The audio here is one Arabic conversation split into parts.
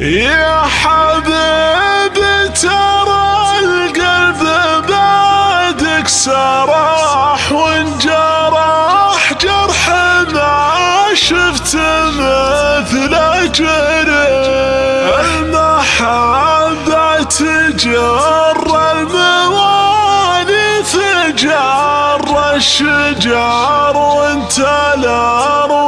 يا حبيبي ترى القلب بعدك سرح وانجرح جرح ما شفت مثل جرح. المحبة تجر الموالي جر الشجار وانت الأرواح.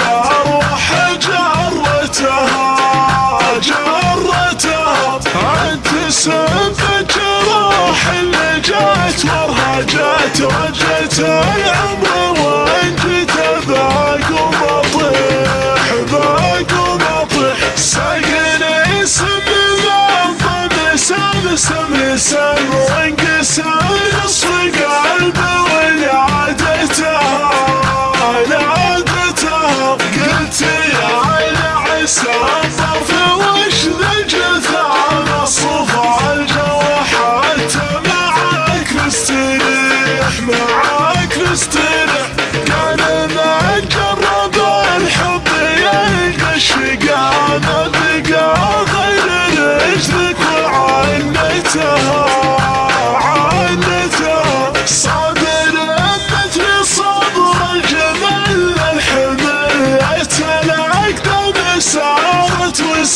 아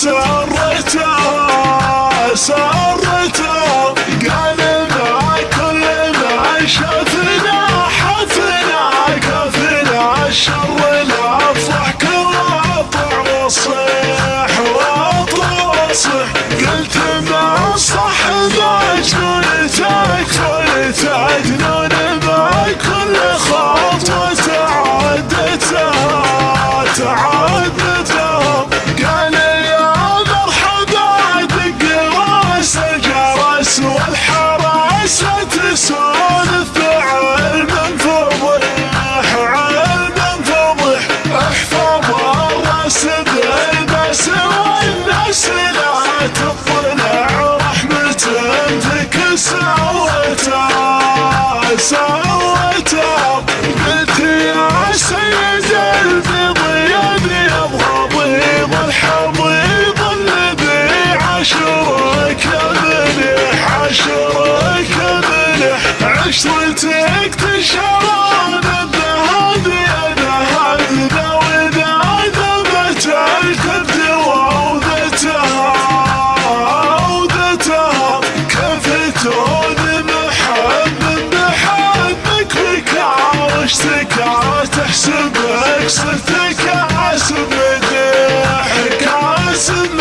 so اشتريتك تشرب الذهب ذهبنا ودعنا بتلك الدواء وذتها وذتها كفتون محب محبك بك عرشتك تحسبك صرتك عسبك ضحك عسبك